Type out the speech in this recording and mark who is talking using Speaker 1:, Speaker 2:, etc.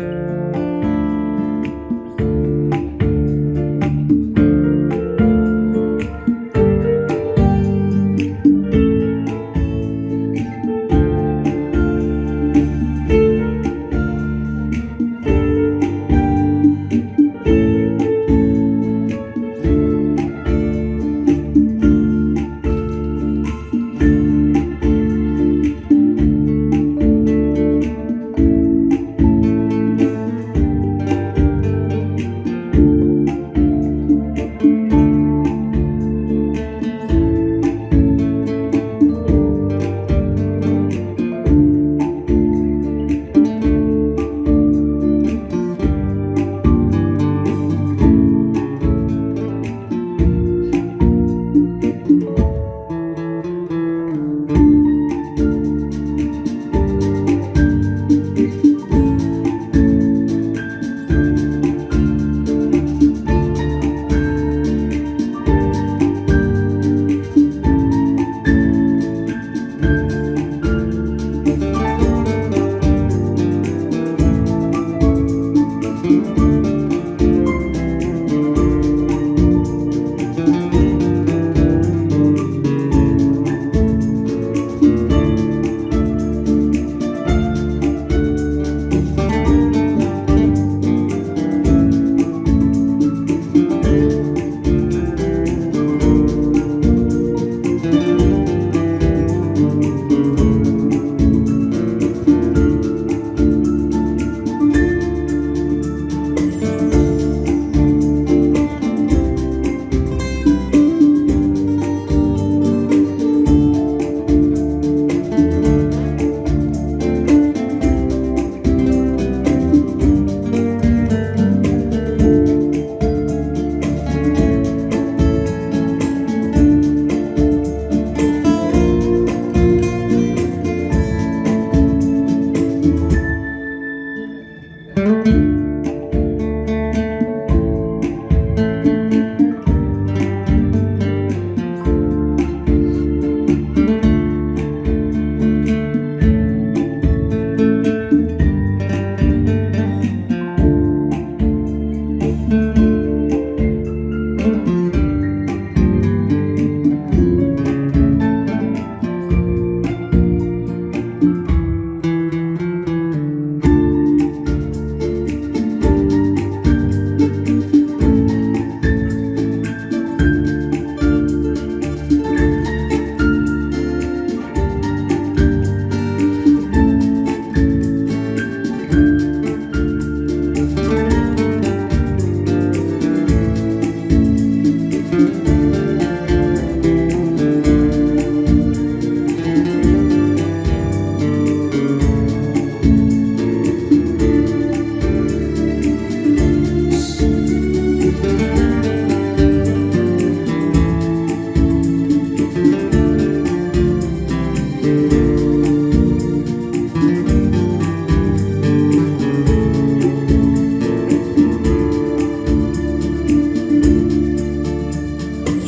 Speaker 1: شد